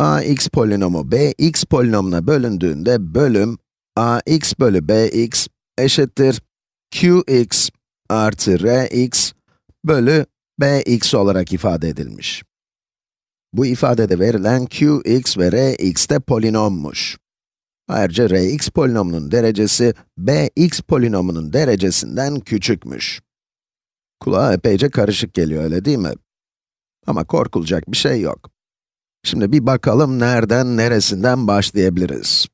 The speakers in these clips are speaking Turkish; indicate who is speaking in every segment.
Speaker 1: ax polinomu bx polinomuna bölündüğünde bölüm ax bölü bx eşittir qx artı rx bölü bx olarak ifade edilmiş. Bu ifadede verilen qx ve rx de polinommuş. Ayrıca rx polinomunun derecesi bx polinomunun derecesinden küçükmüş. Kulağa epeyce karışık geliyor öyle değil mi? Ama korkulacak bir şey yok. Şimdi bir bakalım nereden, neresinden başlayabiliriz.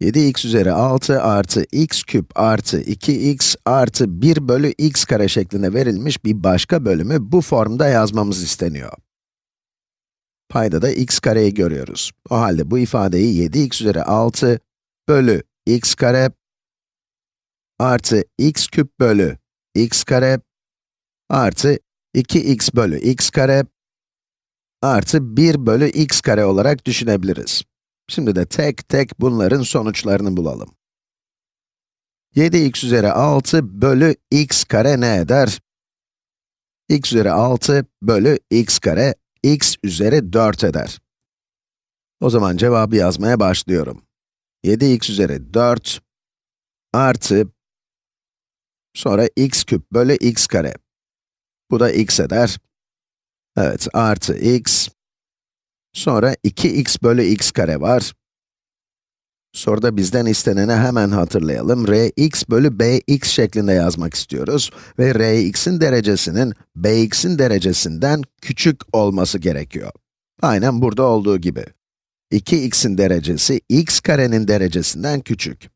Speaker 1: 7x üzeri 6 artı x küp artı 2x artı 1 bölü x kare şeklinde verilmiş bir başka bölümü bu formda yazmamız isteniyor. Payda da x kareyi görüyoruz. O halde bu ifadeyi 7x üzeri 6 bölü x kare artı x küp bölü x kare artı 2x bölü x kare artı 1 bölü x kare olarak düşünebiliriz. Şimdi de tek tek bunların sonuçlarını bulalım. 7x üzeri 6 bölü x kare ne eder? x üzeri 6 bölü x kare, x üzeri 4 eder. O zaman cevabı yazmaya başlıyorum. 7x üzeri 4 artı sonra x küp bölü x kare. Bu da x eder. Evet, artı x. Sonra 2x bölü x kare var. Soruda bizden isteneni hemen hatırlayalım. rx bölü bx şeklinde yazmak istiyoruz. Ve rx'in derecesinin bx'in derecesinden küçük olması gerekiyor. Aynen burada olduğu gibi. 2x'in derecesi x karenin derecesinden küçük.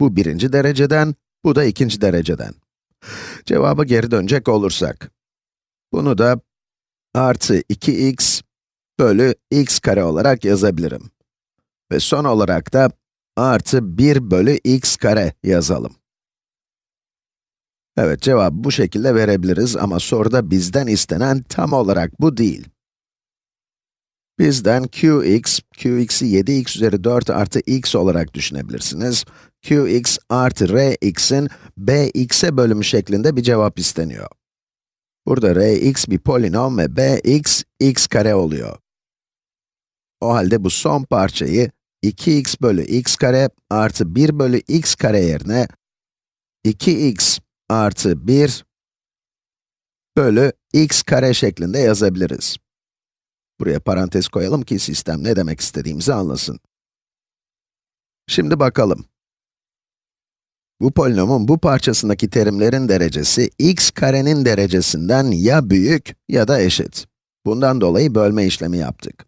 Speaker 1: Bu birinci dereceden, bu da ikinci dereceden. Cevaba geri dönecek olursak, bunu da artı 2x bölü x kare olarak yazabilirim. Ve son olarak da artı 1 bölü x kare yazalım. Evet, cevabı bu şekilde verebiliriz ama soruda bizden istenen tam olarak bu değil. Bizden qx, qx'i 7x üzeri 4 artı x olarak düşünebilirsiniz. qx artı rx'in bx'e bölümü şeklinde bir cevap isteniyor. Burada rx bir polinom ve bx, x kare oluyor. O halde bu son parçayı 2x bölü x kare artı 1 bölü x kare yerine 2x artı 1 bölü x kare şeklinde yazabiliriz. Buraya parantez koyalım ki sistem ne demek istediğimizi anlasın. Şimdi bakalım. Bu polinomun bu parçasındaki terimlerin derecesi x karenin derecesinden ya büyük ya da eşit. Bundan dolayı bölme işlemi yaptık.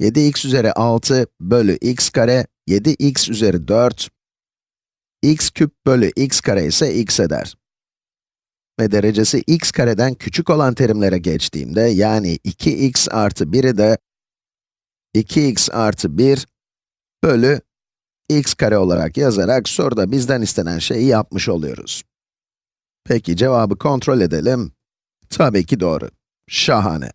Speaker 1: 7x üzeri 6 bölü x kare, 7x üzeri 4, x küp bölü x kare ise x eder. Ve derecesi x kareden küçük olan terimlere geçtiğimde, yani 2x artı 1'i de 2x artı 1 bölü x kare olarak yazarak soruda bizden istenen şeyi yapmış oluyoruz. Peki cevabı kontrol edelim. Tabii ki doğru. Şahane.